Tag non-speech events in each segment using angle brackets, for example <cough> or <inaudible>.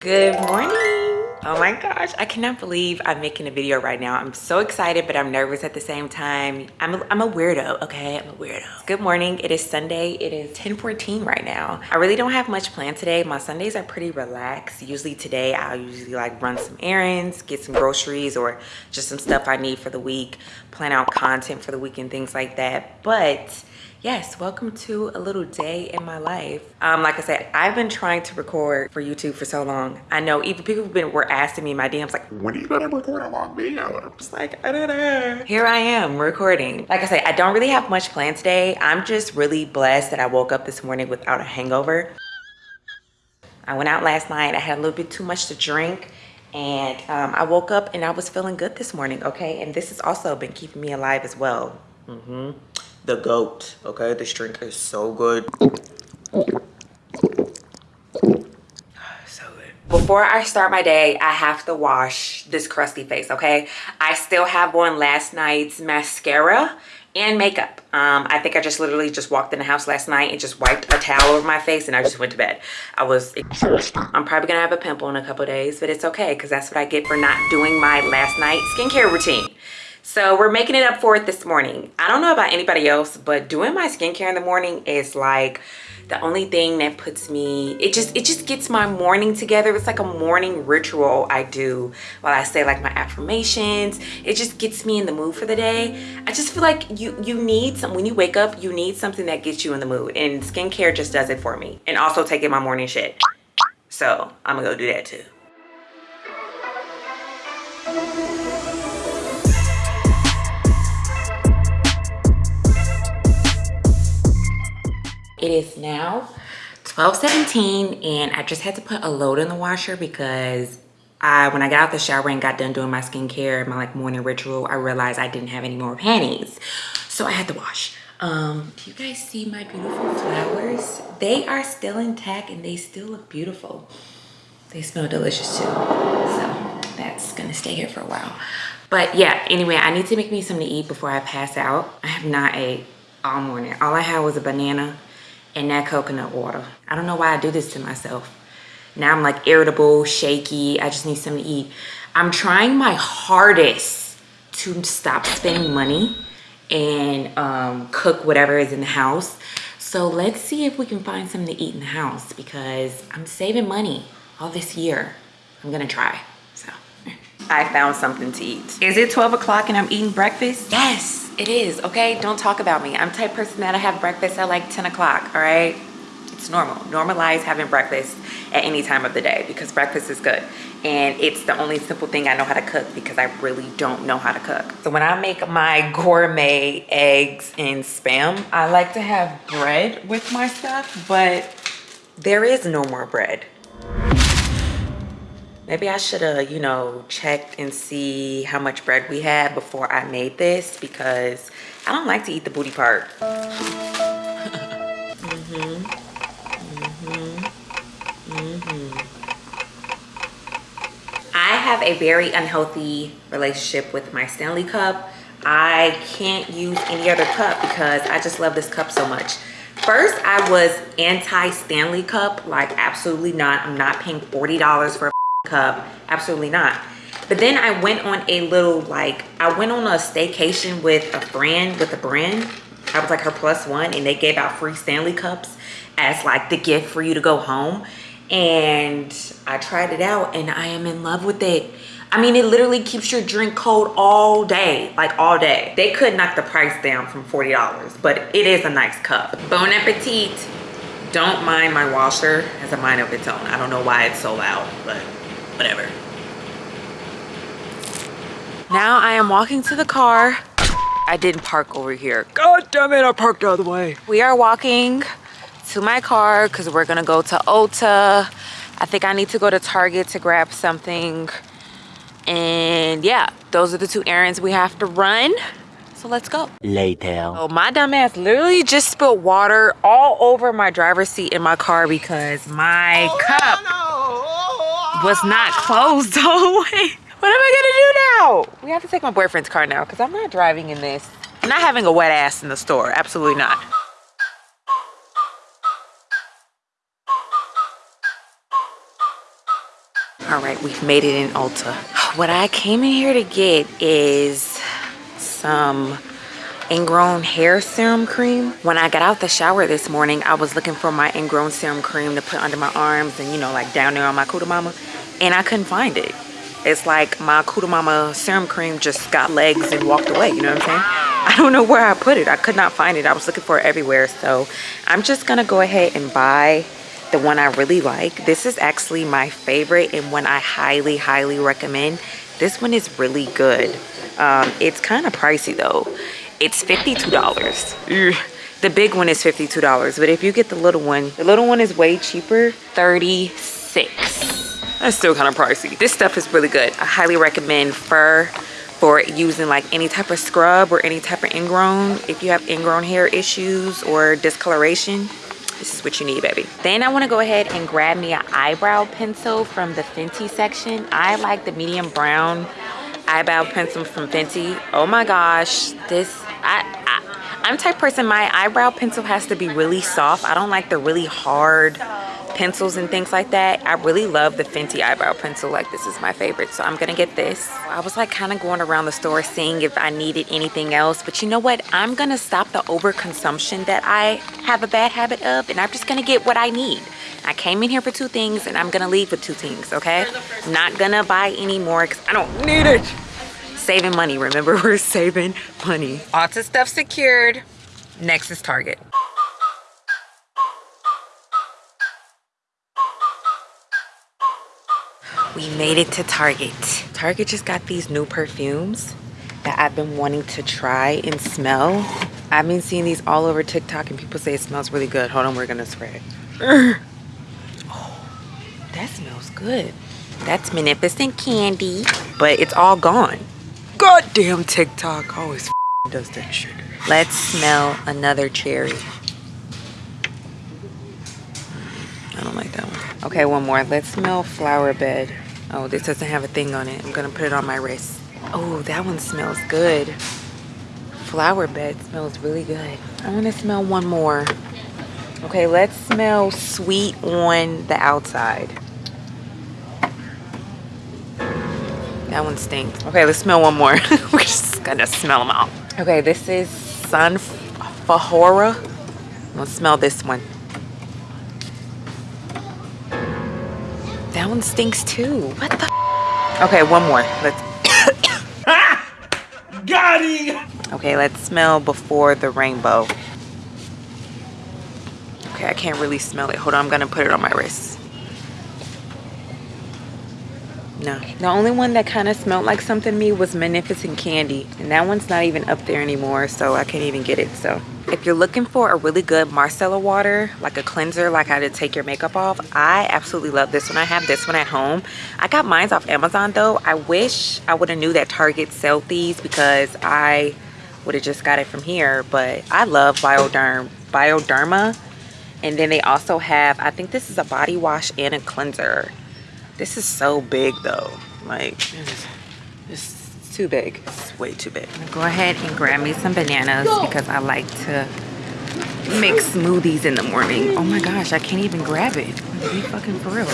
Good morning. Oh my gosh, I cannot believe I'm making a video right now. I'm so excited, but I'm nervous at the same time. I'm a, I'm a weirdo, okay? I'm a weirdo. Good morning, it is Sunday. It is 10.14 right now. I really don't have much planned today. My Sundays are pretty relaxed. Usually today, I'll usually like run some errands, get some groceries or just some stuff I need for the week, plan out content for the week and things like that. But yes welcome to a little day in my life um like i said i've been trying to record for youtube for so long i know even people have been asking me in my dms like when are you gonna record a long video? I'm just like I don't know. here i am recording. Like i say, i don't really have much planned today. I'm just really blessed that i woke up this morning without a hangover. I went out last night. I had a little bit too much to drink and um, i woke up and i was feeling good this morning okay? And this has also been keeping me alive as well. Mm -hmm the goat okay? This drink is so good so good before i start my day i have to wash this crusty face okay? I still have on last night's mascara and makeup. Um, i think i just literally just walked in the house last night and just wiped a towel over my face and i just went to bed. I was i'm probably gonna have a pimple in a couple days but it's okay because that's what i get for not doing my last night skincare routine so we're making it up for it this morning. I don't know about anybody else but doing my skincare in the morning is like the only thing that puts me it just it just gets my morning together. It's like a morning ritual i do while i say like my affirmations. It just gets me in the mood for the day. I just feel like you you need some when you wake up you need something that gets you in the mood and skincare just does it for me and also taking my morning shit. So i'm gonna go do that too it is now 12:17, and i just had to put a load in the washer because I, when I got out the shower and got done doing my skincare, my like morning ritual, I realized I didn't have any more panties. So I had to wash. Um, do you guys see my beautiful flowers? They are still intact and they still look beautiful. They smell delicious too. So that's gonna stay here for a while. But yeah, anyway, I need to make me something to eat before I pass out. I have not ate all morning. All I had was a banana and that coconut water. I don't know why I do this to myself. Now I'm like irritable, shaky. I just need something to eat. I'm trying my hardest to stop spending money and um, cook whatever is in the house. So let's see if we can find something to eat in the house because I'm saving money all this year. I'm gonna try. I found something to eat. Is it 12 o'clock and I'm eating breakfast? Yes it is okay? Don't talk about me. I'm type person that i have breakfast at like 10 o'clock all right? It's normal. Normalize having breakfast at any time of the day because breakfast is good. And it's the only simple thing i know how to cook because i really don't know how to cook. So when i make my gourmet eggs and spam i like to have bread with my stuff but there is no more bread Maybe I should have, you know, checked and see how much bread we had before I made this because I don't like to eat the booty part. <laughs> mm -hmm. Mm -hmm. -hmm. I have a very unhealthy relationship with my Stanley cup. I can't use any other cup because I just love this cup so much. First, I was anti-Stanley cup, like absolutely not. I'm not paying $40 for cup? Absolutely not. But then i went on a little like i went on a staycation with a friend with a brand. I was like her plus one and they gave out free stanley cups as like the gift for you to go home. And i tried it out and i am in love with it. I mean it literally keeps your drink cold all day like all day. They could knock the price down from 40 dollars but it is a nice cup. Bon appetit. Don't mind my washer has a mind of its own. I don't know why it's so loud but whatever. Now I am walking to the car. I didn't park over here. God damn it, I parked the other way. We are walking to my car because we're gonna go to Ulta. I think I need to go to Target to grab something. And yeah, those are the two errands we have to run. So let's go. Later. Oh, my dumb ass literally just spilled water all over my driver's seat in my car because my oh, cup no, no was not closed all the way. <laughs> What am I gonna do now? We have to take my boyfriend's car now because I'm not driving in this. I'm not having a wet ass in the store, absolutely not. All right, we've made it in Ulta. <sighs> What I came in here to get is some ingrown hair serum cream. When I got out the shower this morning, I was looking for my ingrown serum cream to put under my arms and, you know, like down there on my Cuda Mama, and I couldn't find it. It's like my Cuda Mama serum cream just got legs and walked away, you know what I'm saying? I don't know where I put it. I could not find it. I was looking for it everywhere. So I'm just gonna go ahead and buy the one I really like. This is actually my favorite and one I highly, highly recommend. This one is really good. Um, it's kind of pricey though. It's $52. The big one is $52, but if you get the little one, the little one is way cheaper, 36 That's still kind of pricey. This stuff is really good. I highly recommend Fur for using like any type of scrub or any type of ingrown. If you have ingrown hair issues or discoloration, this is what you need, baby. Then I want to go ahead and grab me an eyebrow pencil from the Fenty section. I like the medium brown eyebrow pencil from Fenty. Oh my gosh, this, I, I'm type person, my eyebrow pencil has to be really soft. I don't like the really hard pencils and things like that. I really love the Fenty eyebrow pencil. Like this is my favorite. So I'm gonna get this. I was like kind of going around the store seeing if I needed anything else. But you know what? I'm gonna stop the overconsumption that I have a bad habit of. And I'm just gonna get what I need. I came in here for two things and I'm gonna leave with two things, okay? I'm not gonna buy any more because I don't need it. Saving money, remember <laughs> we're saving money. Ulta stuff secured. Next is Target. we made it to Target. Target just got these new perfumes that I've been wanting to try and smell. I've been seeing these all over TikTok and people say it smells really good. Hold on, we're gonna spray it. Oh, <sighs> that smells good. That's Magnificent Candy, but it's all gone. Goddamn TikTok always does that shit. Let's smell another cherry. Hmm, I don't like that one. Okay, one more. Let's smell flower bed. Oh, this doesn't have a thing on it. I'm gonna put it on my wrist. Oh, that one smells good. Flower bed smells really good. I wanna smell one more. Okay, let's smell sweet on the outside. That one stinks. Okay, let's smell one more. <laughs> We're just gonna smell them all. Okay, this is Sun Fahora. Let's smell this one. That one stinks too. What the? Okay, one more. Let's. <coughs> Got him! Okay, let's smell before the rainbow. Okay, I can't really smell it. Hold on, I'm gonna put it on my wrist. No. The only one that kind of smelled like something to me was Magnificent Candy. And that one's not even up there anymore, so I can't even get it, so. If you're looking for a really good micellar water, like a cleanser, like how to take your makeup off, I absolutely love this one. I have this one at home. I got mine off Amazon though. I wish I would have knew that Target sell these because I would have just got it from here. But I love Bioderm, Bioderma. And then they also have, I think this is a body wash and a cleanser. This is so big though. Like, it's too big. It's way too big. Go ahead and grab me some bananas because I like to make smoothies in the morning. Oh my gosh, I can't even grab it. Be fucking for real.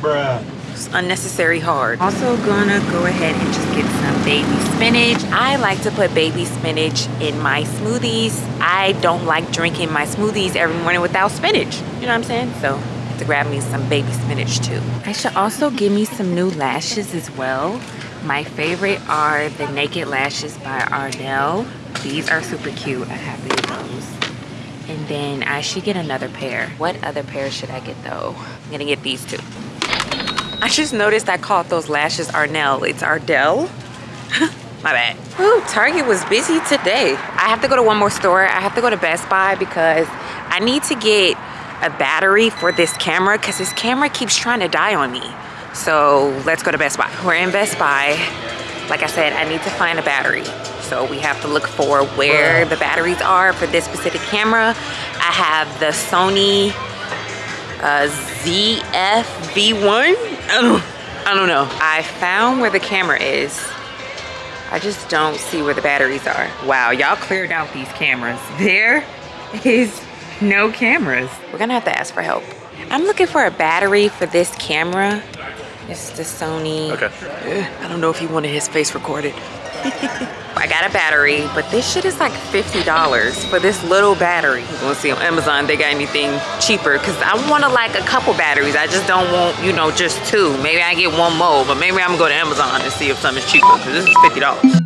Bruh. It's unnecessary hard. Also gonna go ahead and just get some baby spinach. I like to put baby spinach in my smoothies. I don't like drinking my smoothies every morning without spinach. You know what I'm saying? So to grab me some baby spinach too. I should also give me some new lashes as well. My favorite are the Naked Lashes by Ardell. These are super cute. I have these those. And then I should get another pair. What other pair should I get though? I'm gonna get these two. I just noticed I called those lashes Arnell. It's Ardell. <laughs> My bad. Whew, Target was busy today. I have to go to one more store. I have to go to Best Buy because I need to get a battery for this camera because this camera keeps trying to die on me. So let's go to Best Buy. We're in Best Buy. Like I said, I need to find a battery. So we have to look for where the batteries are for this specific camera. I have the Sony uh, ZF-V1. I don't, I don't know. I found where the camera is. I just don't see where the batteries are. Wow, y'all cleared out these cameras. There is no cameras. We're gonna have to ask for help. I'm looking for a battery for this camera. It's the Sony. Okay. I don't know if he wanted his face recorded. <laughs> I got a battery, but this shit is like $50 for this little battery. I'm gonna see on Amazon they got anything cheaper because I want to like a couple batteries. I just don't want, you know, just two. Maybe I get one more, but maybe I'm gonna go to Amazon and see if something's cheaper because this is $50.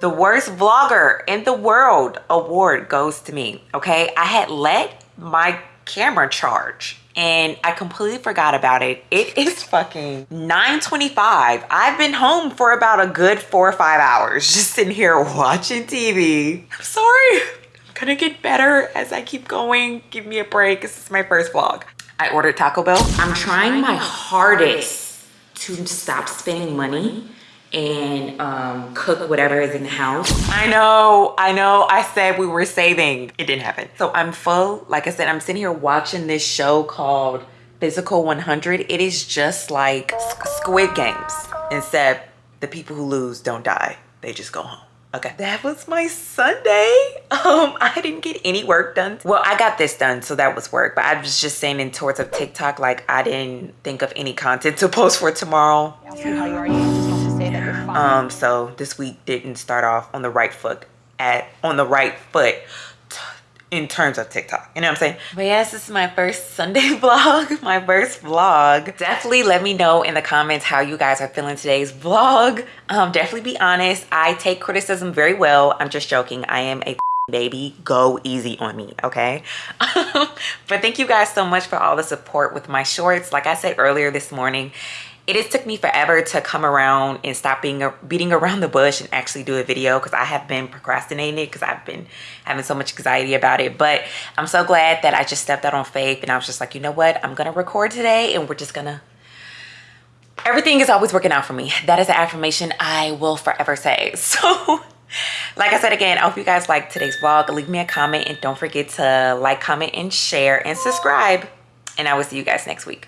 The worst vlogger in the world award goes to me, okay? I had let my camera charge and I completely forgot about it. It <laughs> is fucking 9.25. I've been home for about a good four or five hours <laughs> just sitting here watching TV. I'm sorry. I'm gonna get better as I keep going. Give me a break. This is my first vlog. I ordered Taco Bell. I'm trying my hardest to stop spending money and um, cook whatever is in the house. I know, I know, I said we were saving. It didn't happen. So I'm full. Like I said, I'm sitting here watching this show called Physical 100. It is just like Squid Games, except the people who lose don't die. They just go home. Okay, that was my Sunday. <laughs> Um, I didn't get any work done. Well, I got this done, so that was work. But I was just saying in towards of TikTok, like I didn't think of any content to post for tomorrow. Um, so this week didn't start off on the right foot at on the right foot in terms of TikTok. You know what I'm saying? But yes, this is my first Sunday <laughs> vlog, my first vlog. Definitely let me know in the comments how you guys are feeling today's vlog. Um, definitely be honest. I take criticism very well. I'm just joking. I am a <laughs> baby go easy on me okay <laughs> but thank you guys so much for all the support with my shorts like i said earlier this morning it has took me forever to come around and stop being beating around the bush and actually do a video because I have been procrastinating it because I've been having so much anxiety about it. But I'm so glad that I just stepped out on faith and I was just like, you know what? I'm going to record today and we're just going to everything is always working out for me. That is an affirmation I will forever say. <laughs> So like I said again, I hope you guys like today's vlog. Leave me a comment and don't forget to like, comment, and share and subscribe. And I will see you guys next week.